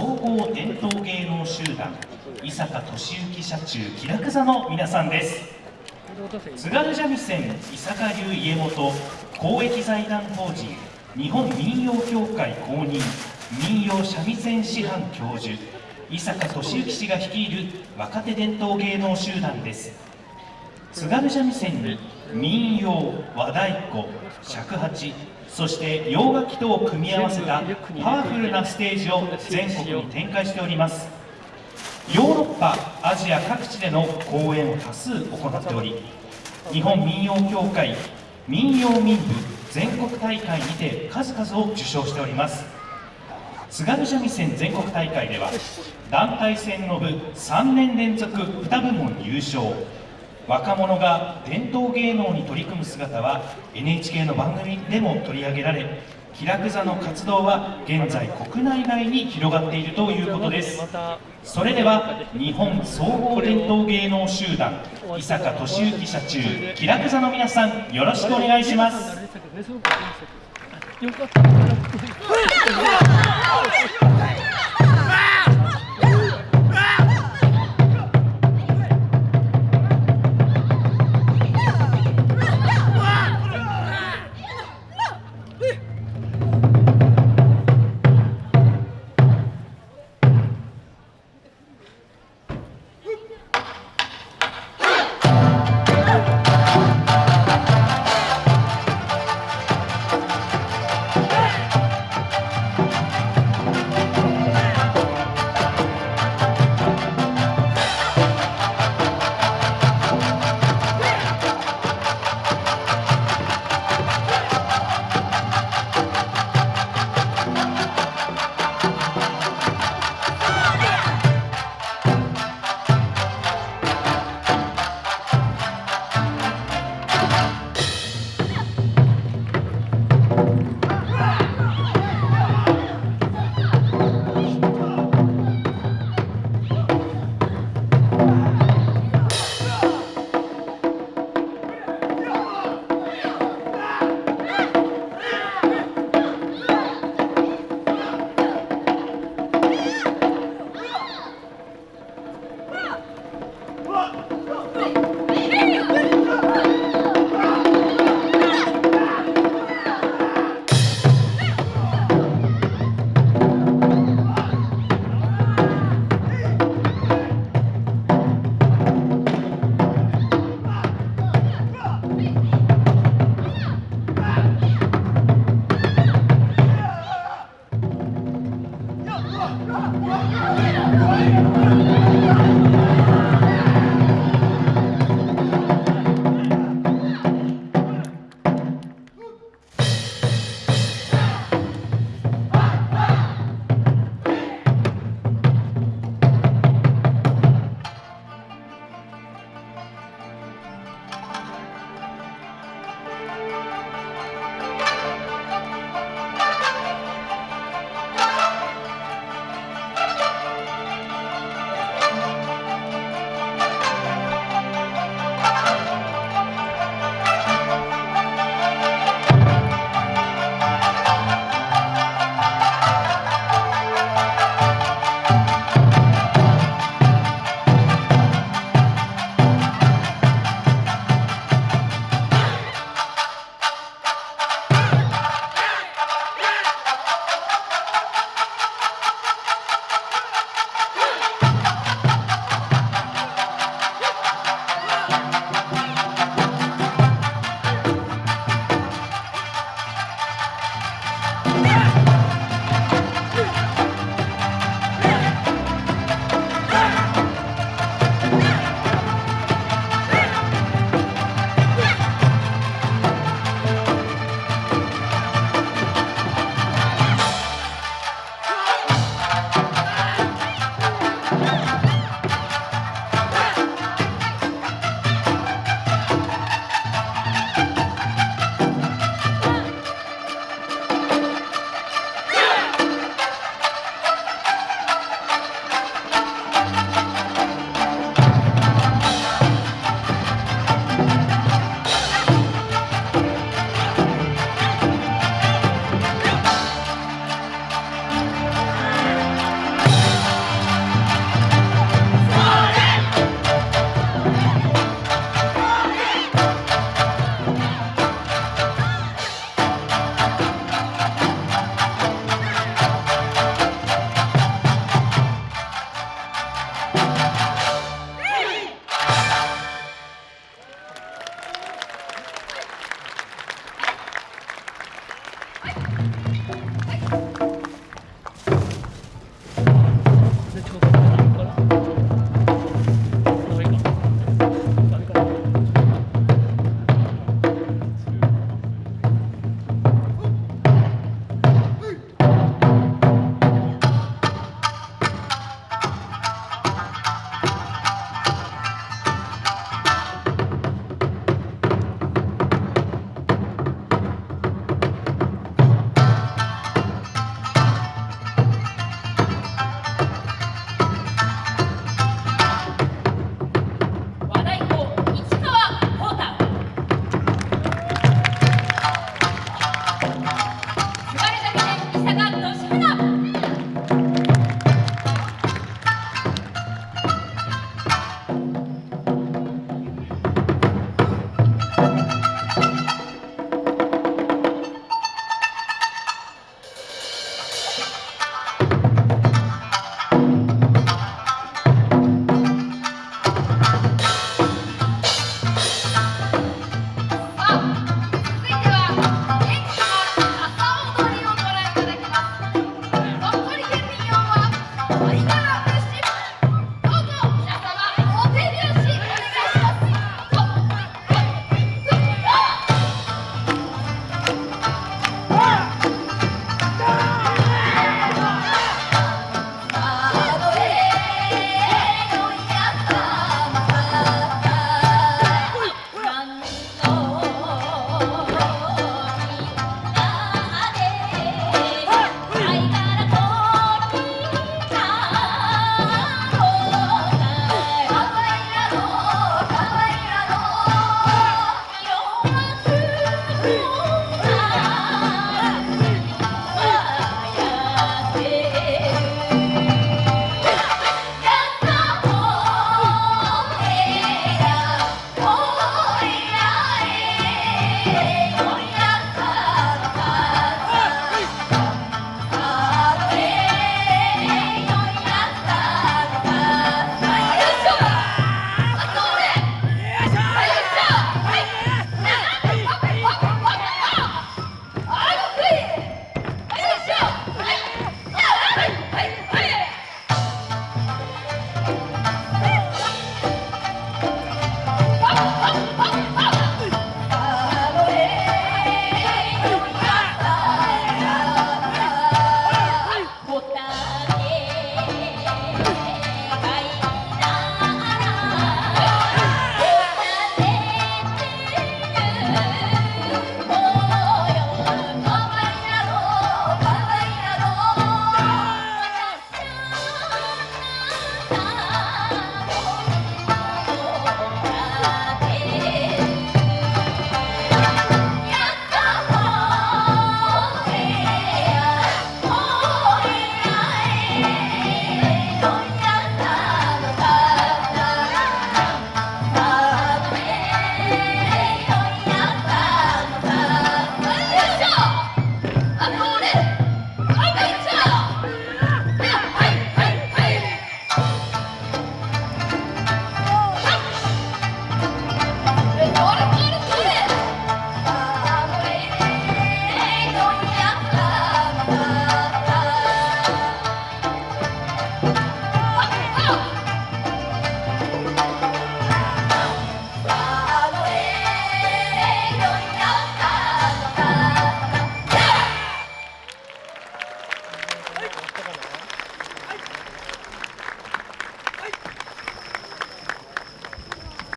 総合伝統芸能集団伊坂俊之社中気楽座の皆さんです。津軽三味線伊坂流家元公益財団法人日本民謡協会公認民謡三味線師範教授伊坂俊之氏が率いる若手伝統芸能集団です。津軽三味線に民謡和太鼓尺八そして洋楽器とを組み合わせたパワフルなステージを全国に展開しております。ヨーロッパアジア各地での公演を多数行っており日本民謡協会民謡民部全国大会にて数々を受賞しております。津軽三味線全国大会では団体戦の部3年連続2部門優勝。若者が伝統芸能に取り組む姿は NHK の番組でも取り上げられ気楽座の活動は現在国内外に広がっているということです。それでは日本総合伝統芸能集団伊坂俊之社中気楽座の皆さんよろしくお願いします。よかった。Thank you.